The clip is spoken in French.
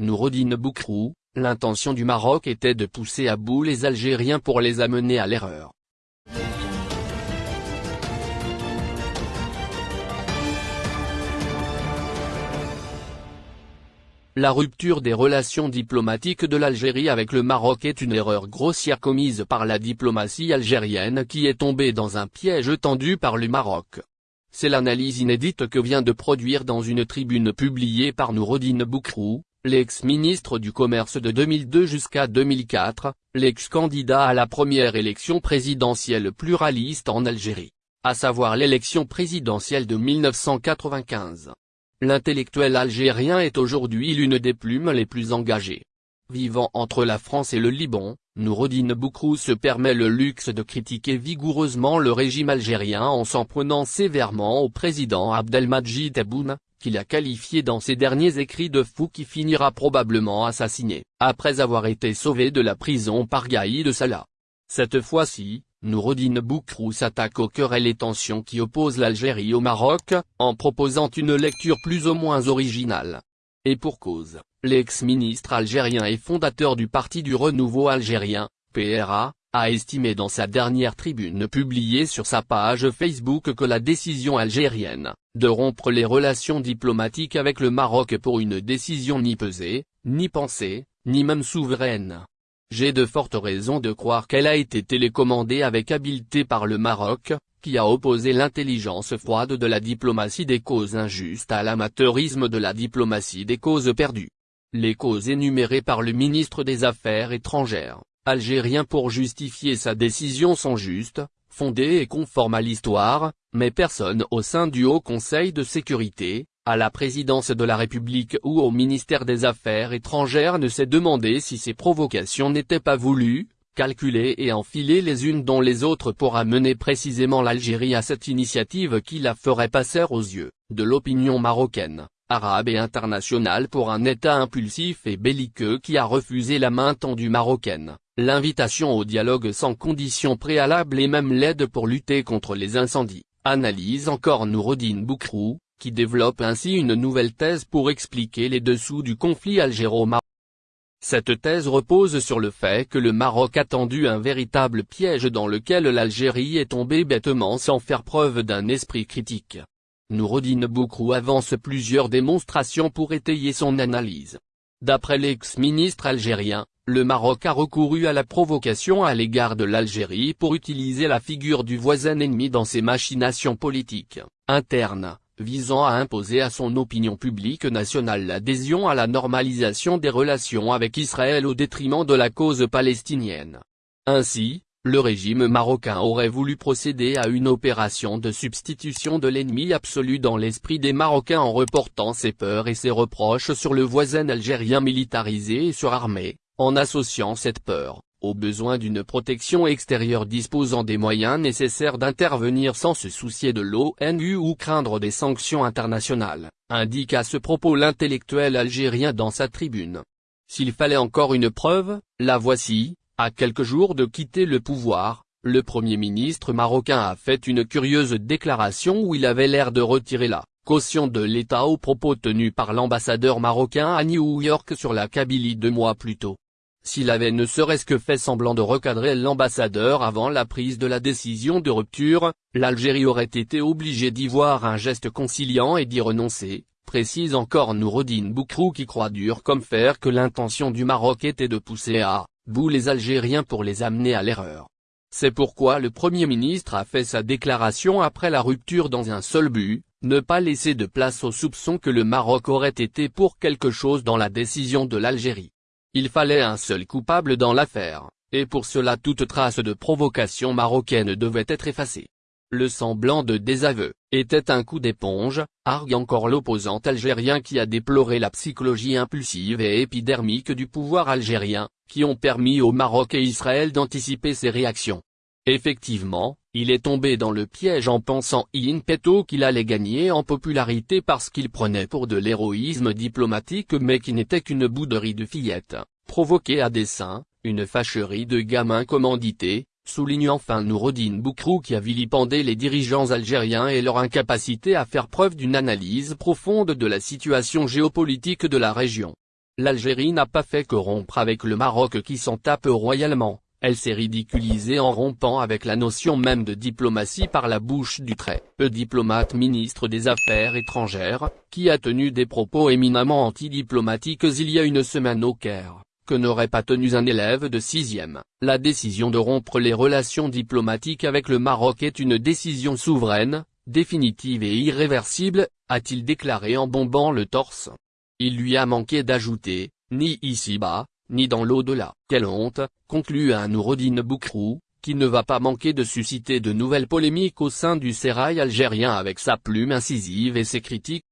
Noureddin Boukrou, l'intention du Maroc était de pousser à bout les Algériens pour les amener à l'erreur. La rupture des relations diplomatiques de l'Algérie avec le Maroc est une erreur grossière commise par la diplomatie algérienne qui est tombée dans un piège tendu par le Maroc. C'est l'analyse inédite que vient de produire dans une tribune publiée par Noureddin Boukrou, l'ex-ministre du Commerce de 2002 jusqu'à 2004, l'ex-candidat à la première élection présidentielle pluraliste en Algérie, à savoir l'élection présidentielle de 1995. L'intellectuel algérien est aujourd'hui l'une des plumes les plus engagées. Vivant entre la France et le Liban, Noureddin Boukrou se permet le luxe de critiquer vigoureusement le régime algérien en s'en prenant sévèrement au président Abdelmadjid Tebboune, qu'il a qualifié dans ses derniers écrits de fou qui finira probablement assassiné, après avoir été sauvé de la prison par Gaïd Salah. Cette fois-ci, Noureddin Boukrou s'attaque au cœur et les tensions qui opposent l'Algérie au Maroc, en proposant une lecture plus ou moins originale. Et pour cause, l'ex-ministre algérien et fondateur du Parti du Renouveau algérien, PRA, a estimé dans sa dernière tribune publiée sur sa page Facebook que la décision algérienne, de rompre les relations diplomatiques avec le Maroc pour une décision ni pesée, ni pensée, ni même souveraine, j'ai de fortes raisons de croire qu'elle a été télécommandée avec habileté par le Maroc, qui a opposé l'intelligence froide de la diplomatie des causes injustes à l'amateurisme de la diplomatie des causes perdues. Les causes énumérées par le ministre des Affaires étrangères, algérien pour justifier sa décision sont justes, fondées et conformes à l'histoire, mais personne au sein du Haut Conseil de sécurité, à la présidence de la République ou au ministère des Affaires étrangères ne s'est demandé si ces provocations n'étaient pas voulues, calculées et enfilées les unes dans les autres pour amener précisément l'Algérie à cette initiative qui la ferait passer aux yeux, de l'opinion marocaine, arabe et internationale pour un État impulsif et belliqueux qui a refusé la main tendue marocaine, l'invitation au dialogue sans condition préalable et même l'aide pour lutter contre les incendies, analyse encore Noureddin Boukrou, qui développe ainsi une nouvelle thèse pour expliquer les dessous du conflit algéro-marocain. Cette thèse repose sur le fait que le Maroc a tendu un véritable piège dans lequel l'Algérie est tombée bêtement sans faire preuve d'un esprit critique. Noureddin Boukrou avance plusieurs démonstrations pour étayer son analyse. D'après l'ex-ministre algérien, le Maroc a recouru à la provocation à l'égard de l'Algérie pour utiliser la figure du voisin ennemi dans ses machinations politiques, internes, visant à imposer à son opinion publique nationale l'adhésion à la normalisation des relations avec Israël au détriment de la cause palestinienne. Ainsi, le régime marocain aurait voulu procéder à une opération de substitution de l'ennemi absolu dans l'esprit des Marocains en reportant ses peurs et ses reproches sur le voisin algérien militarisé et surarmé, en associant cette peur, au besoin d'une protection extérieure disposant des moyens nécessaires d'intervenir sans se soucier de l'ONU ou craindre des sanctions internationales, indique à ce propos l'intellectuel algérien dans sa tribune. S'il fallait encore une preuve, la voici, à quelques jours de quitter le pouvoir, le Premier ministre marocain a fait une curieuse déclaration où il avait l'air de retirer la caution de l'État aux propos tenus par l'ambassadeur marocain à New York sur la Kabylie deux mois plus tôt. S'il avait ne serait-ce que fait semblant de recadrer l'ambassadeur avant la prise de la décision de rupture, l'Algérie aurait été obligée d'y voir un geste conciliant et d'y renoncer, précise encore Noureddin Boukrou qui croit dur comme fer que l'intention du Maroc était de pousser à bout les Algériens pour les amener à l'erreur. C'est pourquoi le Premier ministre a fait sa déclaration après la rupture dans un seul but, ne pas laisser de place au soupçon que le Maroc aurait été pour quelque chose dans la décision de l'Algérie. Il fallait un seul coupable dans l'affaire, et pour cela toute trace de provocation marocaine devait être effacée. Le semblant de désaveu, était un coup d'éponge, argue encore l'opposant algérien qui a déploré la psychologie impulsive et épidermique du pouvoir algérien, qui ont permis au Maroc et Israël d'anticiper ses réactions. Effectivement, il est tombé dans le piège en pensant in petto qu'il allait gagner en popularité parce qu'il prenait pour de l'héroïsme diplomatique mais qui n'était qu'une bouderie de fillettes, provoquée à dessein, une fâcherie de gamins commandités, souligne enfin Noureddin Boukrou qui a vilipendé les dirigeants algériens et leur incapacité à faire preuve d'une analyse profonde de la situation géopolitique de la région. L'Algérie n'a pas fait que rompre avec le Maroc qui s'en tape royalement, elle s'est ridiculisée en rompant avec la notion même de diplomatie par la bouche du très peu diplomate ministre des Affaires étrangères, qui a tenu des propos éminemment antidiplomatiques il y a une semaine au Caire, n'aurait pas tenu un élève de sixième. La décision de rompre les relations diplomatiques avec le Maroc est une décision souveraine, définitive et irréversible, a-t-il déclaré en bombant le torse. Il lui a manqué d'ajouter, ni ici-bas, ni dans l'au-delà. Quelle honte, conclut un Nourodine Boukrou, qui ne va pas manquer de susciter de nouvelles polémiques au sein du sérail algérien avec sa plume incisive et ses critiques